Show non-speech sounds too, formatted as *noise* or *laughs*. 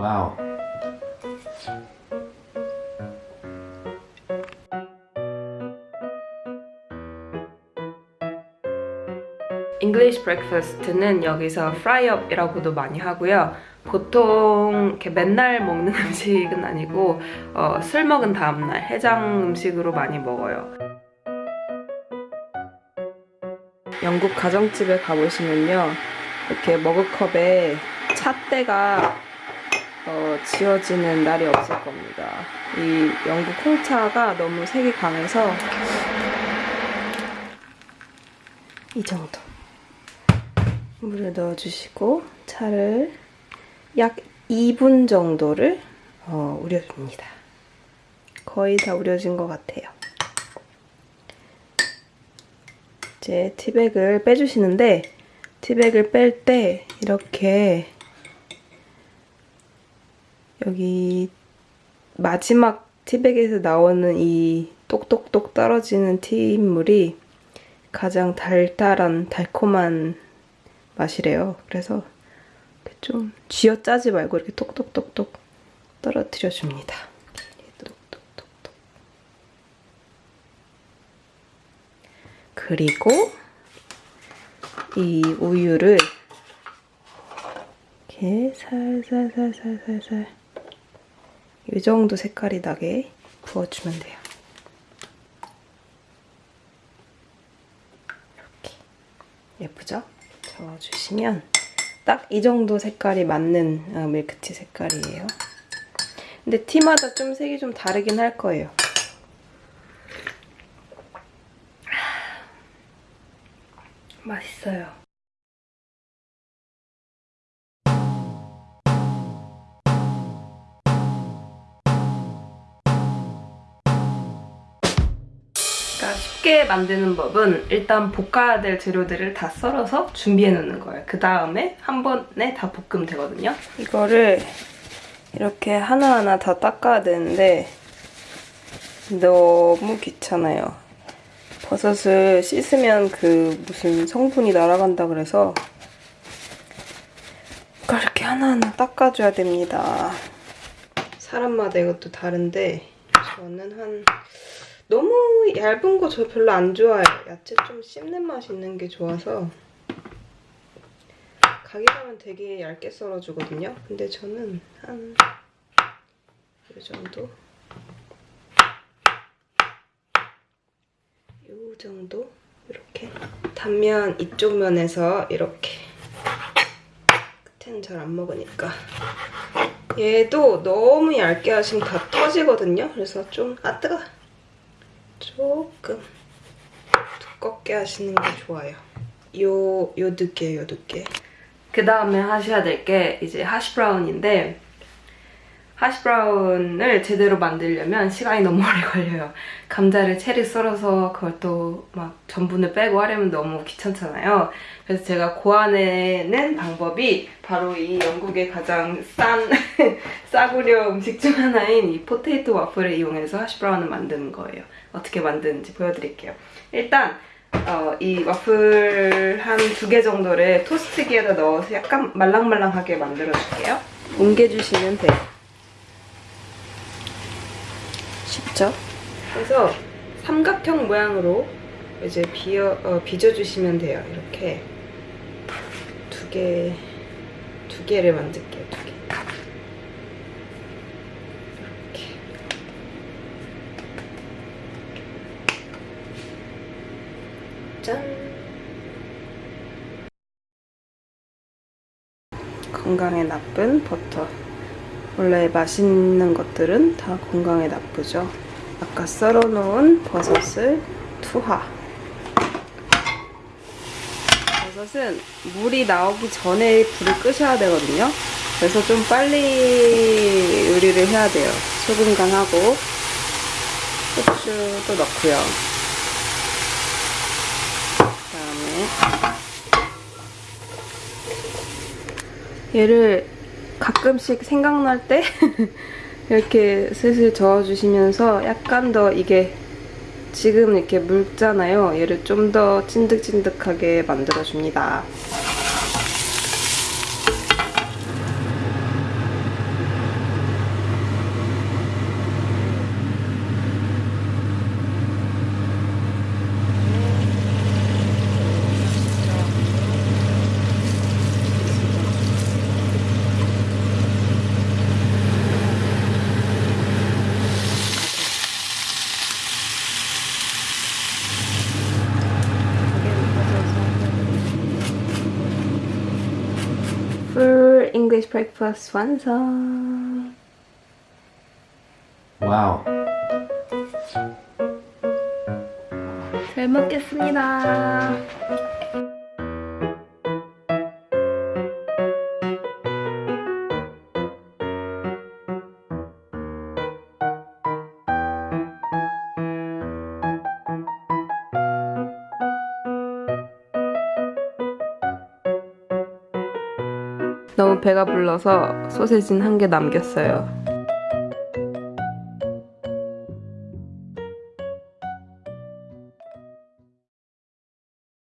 Wow. Breakfast는 여기서 fry-up이라고도 많이 하고요. 보통 이렇게 맨날 먹는 *laughs* 음식은 아니고 어, 술 먹은 다음날 해장 음식으로 많이 먹어요. 영국 가정집에 가보시면요. 이렇게 머그컵에 찻대가 어, 지어지는 날이 없을 겁니다. 이 영국 홍차가 너무 색이 강해서 이 정도. 물을 넣어주시고 차를 약 2분 정도를 어, 우려줍니다. 거의 다 우려진 것 같아요. 이제 티백을 빼주시는데 티백을 뺄 때 이렇게 여기 마지막 티백에서 나오는 이 똑똑똑 떨어지는 티물이 가장 달달한 달콤한 맛이래요. 그래서 좀 쥐어 짜지 말고 이렇게 똑똑똑똑 떨어뜨려 줍니다. 똑똑똑똑. 그리고 이 우유를 이렇게 살살살살살살 이 정도 색깔이 나게 부어주면 돼요. 이렇게 예쁘죠? 저어주시면 딱 이 정도 색깔이 맞는 어, 밀크티 색깔이에요. 근데 티마다 좀 색이 좀 다르긴 할 거예요. 맛있어요. 쉽게 만드는 법은 일단 볶아야 될 재료들을 다 썰어서 준비해 놓는 거예요. 그 다음에 한 번에 다 볶으면 되거든요. 이거를 이렇게 하나하나 다 닦아야 되는데 너무 귀찮아요. 버섯을 씻으면 그 무슨 성분이 날아간다 그래서 이렇게 하나하나 닦아줘야 됩니다. 사람마다 이것도 다른데 저는 한 너무 얇은 거 저 별로 안 좋아해요. 야채 좀 씹는 맛이 있는 게 좋아서. 가게 가면 되게 얇게 썰어주거든요. 근데 저는 한 이 정도? 이 정도? 이렇게. 단면 이쪽 면에서 이렇게. 끝에는 잘 안 먹으니까. 얘도 너무 얇게 하시면 다 터지거든요. 그래서 좀 아 뜨거 조금 두껍게 하시는 게 좋아요. 요, 요 두께, 요 두께. 그 다음에 하셔야 될 게 이제 하시 브라운인데 하시브라운을 제대로 만들려면 시간이 너무 오래 걸려요. 감자를 채를 썰어서 그걸 또 막 전분을 빼고 하려면 너무 귀찮잖아요. 그래서 제가 고안해낸 방법이 바로 이 영국의 가장 싼 *laughs* 싸구려 음식 중 하나인 이 포테이토 와플을 이용해서 하시브라운을 만드는 거예요. 어떻게 만드는지 보여드릴게요. 일단 어, 이 와플 한 두 개 정도를 토스트기에다 넣어서 약간 말랑말랑하게 만들어줄게요. 옮겨주시면 돼요. 쉽죠? 그래서 삼각형 모양으로 이제 비어, 어, 빚어주시면 돼요. 이렇게 두 개, 두 개를 만들게요. 두 개. 이렇게. 짠! 건강에 나쁜 버터. 원래 맛있는 것들은 다 건강에 나쁘죠. 아까 썰어놓은 버섯을 투하. 버섯은 물이 나오기 전에 불을 끄셔야 되거든요. 그래서 좀 빨리 요리를 해야 돼요. 소금 간하고 후추도 넣고요. 그 다음에 얘를 가끔씩 생각날 때 *laughs* 이렇게 슬슬 저어주시면서 약간 더 이게 지금 이렇게 묽잖아요. 얘를 좀 더 찐득찐득하게 만들어줍니다. English breakfast 완성. 와우. 잘 먹겠습니다. 너무 배가 불러서 소세지는 한개 남겼어요.